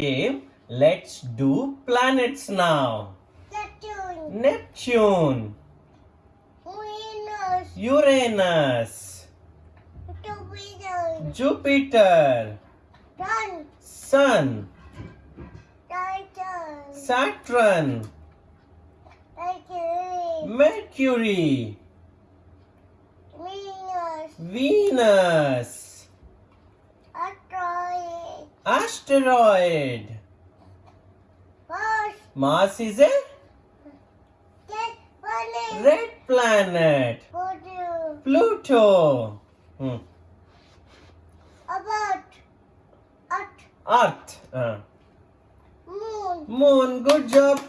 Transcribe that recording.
game. Let's do planets now. Neptune, Neptune, Venus, Uranus, Jupiter, Jupiter, Sun, Sun, Titan, Saturn, Mercury, Mercury, Venus, Venus, Asteroid. Mars, Mars is a Jet, Planet, red planet. Pluto, Pluto. Hmm. about, Earth, Earth. Uh. Moon. Moon. Good job.